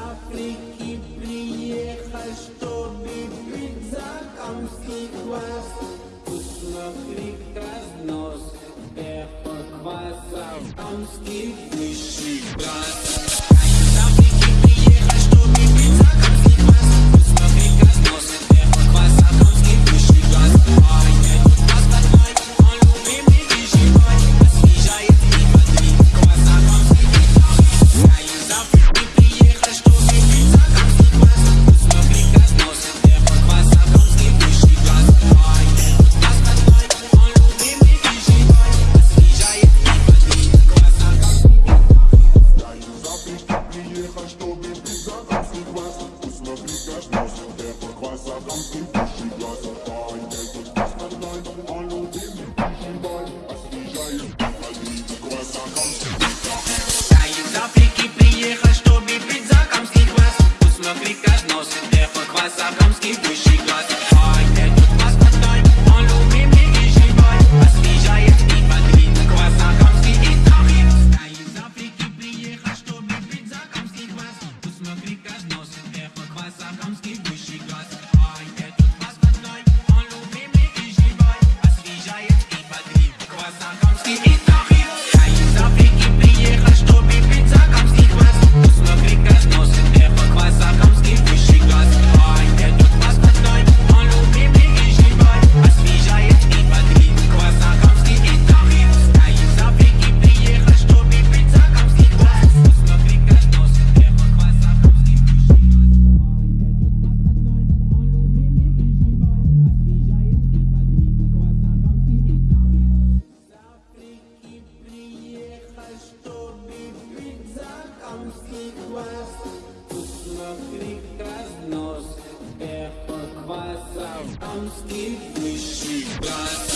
Африки приехал, чтобы пить закамский квас. Вкусно крик разнос, эхо кваса, амский высший класс. Посмотри, как носит эхо, хвост, а камский души. Sakamski. дамский глаз, Тут смотри разнос, эхо кваса, дамский высший глаз.